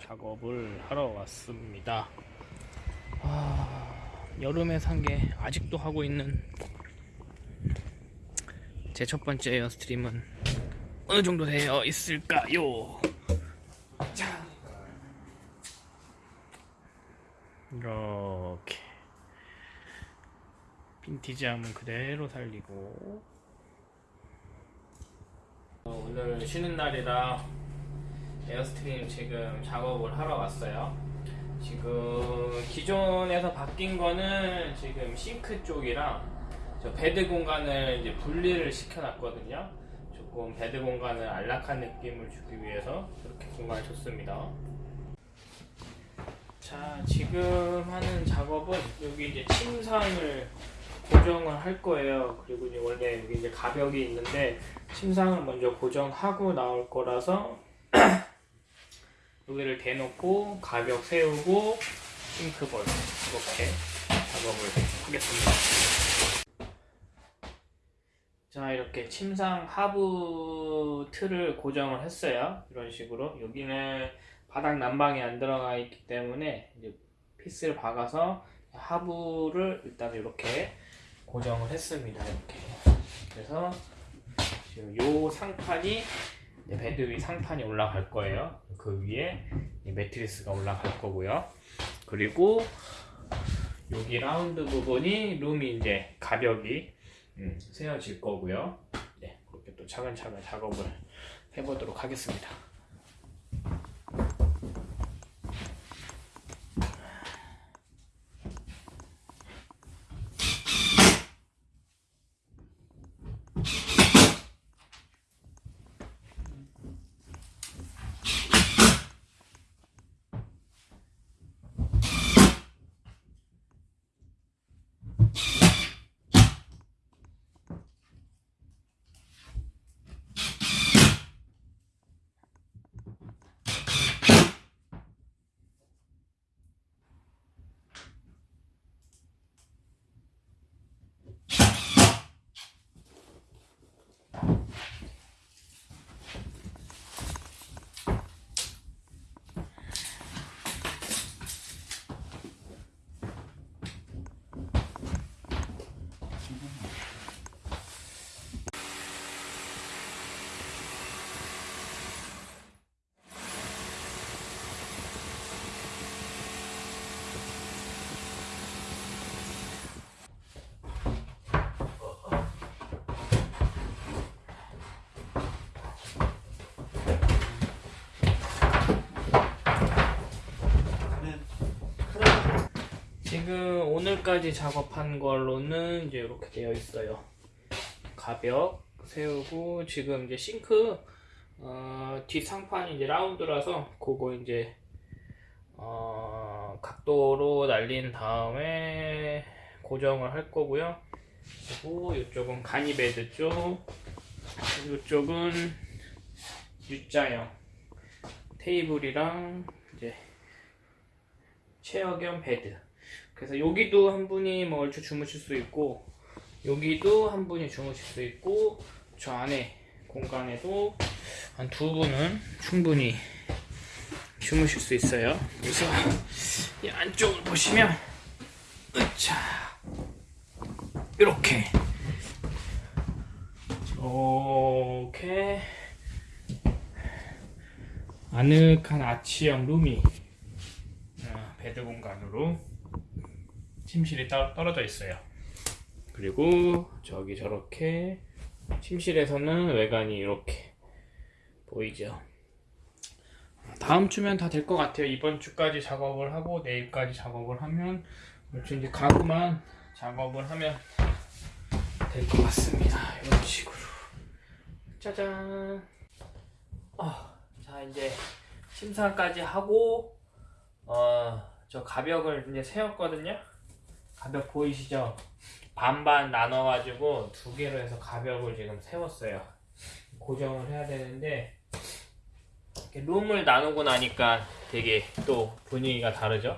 작업을 하러 왔습니다. 아, 여름에 산 게 아직도 하고 있는 제 첫 번째 Airstream은 어느 정도 되어 있을까요? 자, 이렇게 빈티지함은 그대로 살리고 어, 오늘 쉬는 날이라 Airstream 지금 작업을 하러 왔어요. 지금 기존에서 바뀐 거는 지금 싱크 쪽이랑 저 bed 공간을 이제 분리를 시켜놨거든요. 조금 bed 공간을 안락한 느낌을 주기 위해서 이렇게 공간을 줬습니다. 자, 지금 하는 작업은 여기 이제 침상을 고정을 할 거예요. 그리고 이제 원래 여기 이제 가벽이 있는데 침상을 먼저 고정하고 나올 거라서 여기를 대놓고 가벽 세우고 싱크볼 이렇게 작업을 하겠습니다. 자 이렇게 침상 하부 틀을 고정을 했어요. 이런 식으로 여기는 바닥 난방이 안 들어가 있기 때문에 이제 피스를 박아서 하부를 일단 이렇게 고정을 했습니다. 이렇게 그래서 지금 요 상판이 bed 위 상판이 올라갈 거예요. 그 위에 이 매트리스가 올라갈 거고요. 그리고 여기 라운드 부분이 룸이 이제 가벽이 음, 세워질 거고요. 네, 그렇게 또 차근차근 작업을 해보도록 하겠습니다. 지금 오늘까지 작업한 걸로는 이제 이렇게 되어 있어요. 가벽 세우고 지금 이제 싱크 어, 뒷 상판이 이제 라운드라서 그거 이제 어, 각도로 날린 다음에 고정을 할 거고요. 그리고 이쪽은 가니베드 쪽, 이쪽은 U자형 테이블이랑 이제 체어 겸 베드. 그래서 여기도 한 분이 뭐 얼추 주무실 수 있고 여기도 한 분이 주무실 수 있고 저 안에 공간에도 한 두 분은 충분히 주무실 수 있어요. 그래서 이 안쪽을 보시면 으차 이렇게 이렇게 아늑한 아치형 룸이 어, 베드 공간으로 침실이 따, 떨어져 있어요. 그리고 저기 저렇게 침실에서는 외관이 이렇게 보이죠. 다음 주면 다 될 것 같아요. 이번 주까지 작업을 하고 내일까지 작업을 하면 그렇죠. 이제 가구만 작업을 하면 될 것 같습니다. 이런 식으로 짜잔. 아, 자 이제 침상까지 하고 어, 저 가벽을 이제 세웠거든요. 가벽 보이시죠? 반반 나눠가지고 두 개로 해서 가벽을 지금 세웠어요. 고정을 해야 되는데 룸을 나누고 나니까 되게 또 분위기가 다르죠?